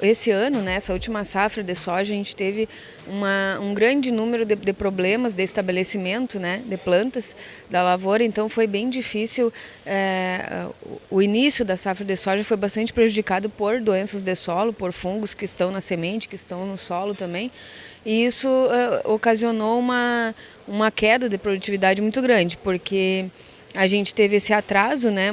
Esse ano, né, última safra de soja, a gente teve uma, um grande número de, de, problemas de estabelecimento né, de plantas da lavoura, então foi bem difícil. É, o início da safra de soja foi bastante prejudicado por doenças de solo, por fungos que estão na semente, que estão no solo também. E isso é, ocasionou uma, uma queda de produtividade muito grande, porque a gente teve esse atraso, né?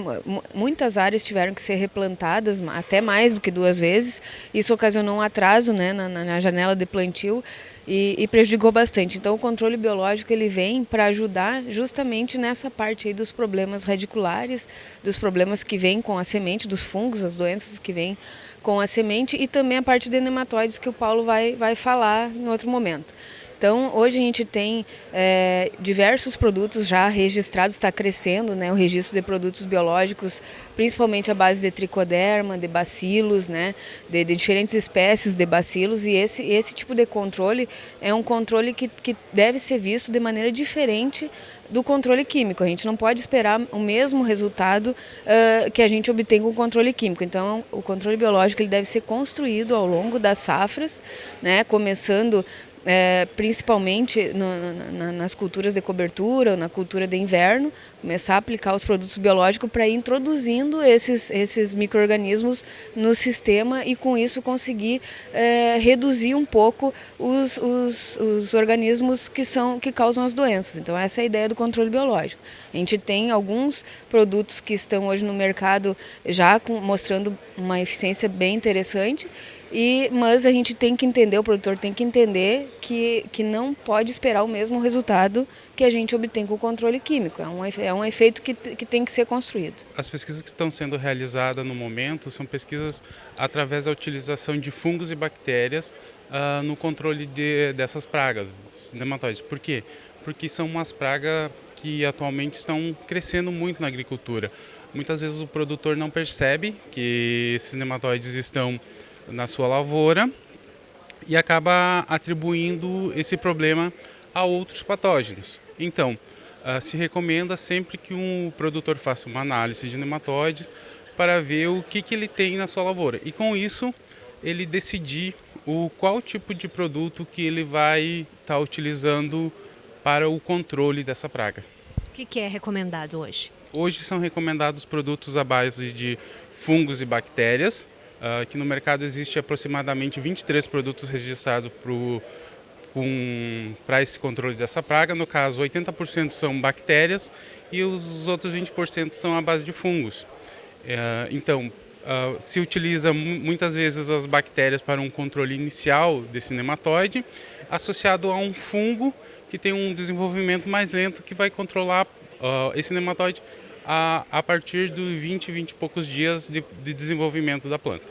Muitas áreas tiveram que ser replantadas, até mais do que duas vezes. Isso ocasionou um atraso né, na, na janela de plantio e, e, prejudicou bastante. Então, o controle biológico ele vem para ajudar justamente nessa parte aí dos problemas radiculares, dos problemas que vêm com a semente, dos fungos, as doenças que vêm com a semente e também a parte de nematóides que o Paulo vai, vai falar em outro momento. Então, hoje a gente tem é, diversos produtos já registrados, está crescendo né, o registro de produtos biológicos, principalmente a base de tricoderma, de bacilos, né, de, de diferentes espécies de bacilos, e esse, esse tipo de controle é um controle que, que deve ser visto de maneira diferente do controle químico. A gente não pode esperar o mesmo resultado uh, que a gente obtém com o controle químico. Então, o controle biológico ele deve ser construído ao longo das safras, né, começando é, principalmente no, na, nas culturas de cobertura, na cultura de inverno, começar a aplicar os produtos biológicos para ir introduzindo esses, esses micro-organismos no sistema e com isso conseguir é, reduzir um pouco os, os, os, organismos que, são, que causam as doenças. Então essa é a ideia do controle biológico. A gente tem alguns produtos que estão hoje no mercado já com, mostrando uma eficiência bem interessante e, mas a gente tem que entender, o produtor tem que entender que, que não pode esperar o mesmo resultado que a gente obtém com o controle químico. É um, é um efeito que, que tem que ser construído. As pesquisas que estão sendo realizadas no momento são pesquisas através da utilização de fungos e bactérias uh, no controle de, dessas pragas, nematóides. Por quê? Porque são umas pragas que atualmente estão crescendo muito na agricultura. Muitas vezes o produtor não percebe que esses nematóides estão na sua lavoura e acaba atribuindo esse problema a outros patógenos. Então, uh, se recomenda sempre que um produtor faça uma análise de nematóides para ver o que, que ele tem na sua lavoura. E com isso, ele decidir o qual tipo de produto que ele vai estar tá utilizando para o controle dessa praga. O que, que é recomendado hoje? Hoje são recomendados produtos à base de fungos e bactérias, uh, que no mercado existe aproximadamente 23 produtos registrados para esse controle dessa praga. No caso, 80% são bactérias e os outros 20% são à base de fungos. Uh, então, uh, se utiliza muitas vezes as bactérias para um controle inicial desse nematóide, associado a um fungo que tem um desenvolvimento mais lento que vai controlar uh, esse nematóide a, a partir de 20, 20 e poucos dias de, de desenvolvimento da planta.